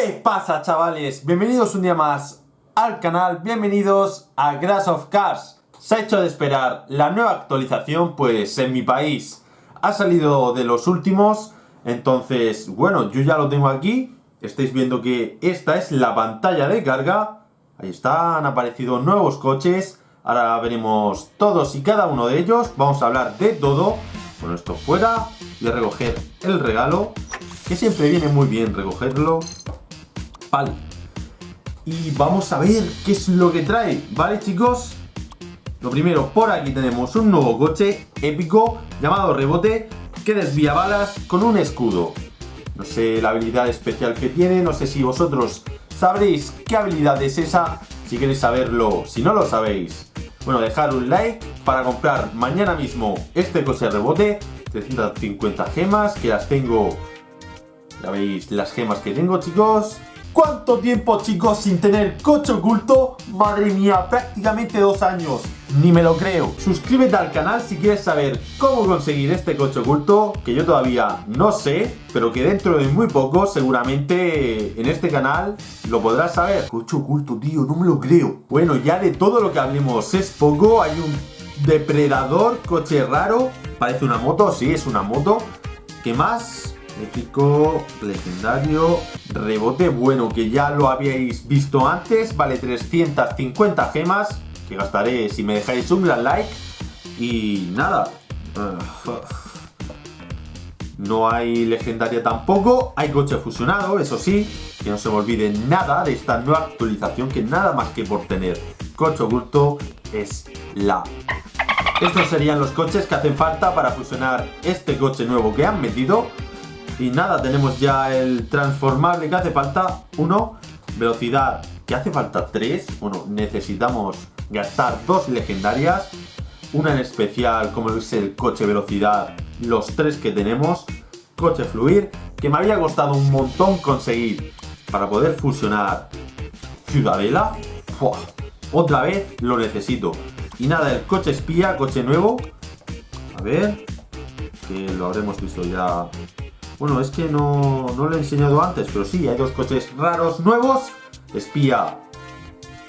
¿Qué pasa chavales? Bienvenidos un día más al canal, bienvenidos a Grass of Cars. Se ha hecho de esperar la nueva actualización, pues en mi país. Ha salido de los últimos Entonces, bueno, yo ya lo tengo aquí. Estáis viendo que esta es la pantalla de carga. Ahí está, han aparecido nuevos coches. Ahora veremos todos y cada uno de ellos. Vamos a hablar de todo. Bueno, esto fuera Voy a recoger el regalo Que siempre viene muy bien recogerlo Vale. Y vamos a ver qué es lo que trae, ¿vale chicos? Lo primero, por aquí tenemos un nuevo coche épico llamado Rebote que desvía balas con un escudo. No sé la habilidad especial que tiene, no sé si vosotros sabréis qué habilidad es esa, si queréis saberlo, si no lo sabéis. Bueno, dejar un like para comprar mañana mismo este coche Rebote, 350 gemas, que las tengo, ya veis las gemas que tengo chicos, ¿Cuánto tiempo, chicos, sin tener coche oculto? Madre mía, prácticamente dos años. Ni me lo creo. Suscríbete al canal si quieres saber cómo conseguir este coche oculto, que yo todavía no sé, pero que dentro de muy poco, seguramente en este canal lo podrás saber. Coche oculto, tío, no me lo creo. Bueno, ya de todo lo que hablemos es poco. Hay un depredador, coche raro. Parece una moto, sí, es una moto. ¿Qué más? Épico, legendario, rebote bueno que ya lo habíais visto antes, vale 350 gemas que gastaré si me dejáis un gran like y nada. No hay legendaria tampoco, hay coche fusionado, eso sí, que no se me olvide nada de esta nueva actualización que nada más que por tener coche oculto es la estos serían los coches que hacen falta para fusionar este coche nuevo que han metido y nada, tenemos ya el transformable que hace falta, uno, velocidad que hace falta tres, bueno, necesitamos gastar dos legendarias, una en especial como es el coche velocidad, los tres que tenemos, coche fluir, que me había costado un montón conseguir para poder fusionar Ciudadela, otra vez lo necesito. Y nada, el coche espía, coche nuevo, a ver, que lo habremos visto ya bueno, es que no, lo he enseñado antes, pero sí, hay dos coches raros nuevos. Espía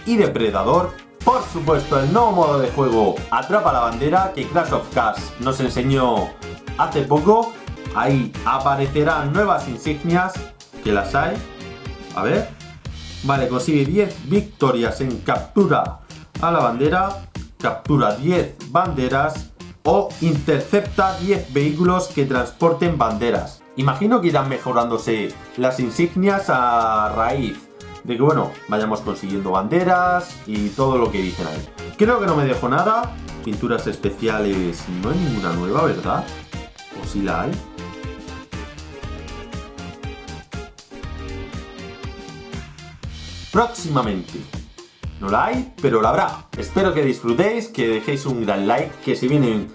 y Depredador. Por supuesto, el nuevo modo de juego Atrapa la Bandera que Crash of Cars nos enseñó hace poco. Ahí aparecerán nuevas insignias, que las hay. A ver. Vale, consigue 10 victorias en captura a la bandera. Captura 10 banderas o intercepta 10 vehículos que transporten banderas. Imagino que irán mejorándose las insignias a raíz de que, bueno, vayamos consiguiendo banderas y todo lo que dicen ahí. Creo que no me dejo nada. Pinturas especiales, no hay ninguna nueva, ¿verdad? ¿O si la hay? Próximamente. No la hay, pero la habrá. Espero que disfrutéis, que dejéis un gran like, que si vienen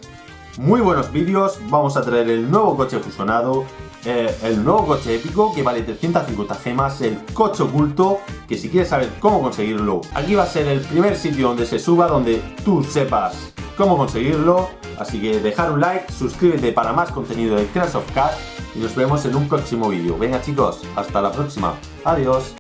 muy buenos vídeos, vamos a traer el nuevo coche fusionado, eh, el nuevo coche épico que vale 350 gemas, el coche oculto, que si quieres saber cómo conseguirlo, aquí va a ser el primer sitio donde se suba, donde tú sepas cómo conseguirlo. Así que dejar un like, suscríbete para más contenido de Crash of Cars y nos vemos en un próximo vídeo. Venga chicos, hasta la próxima. Adiós.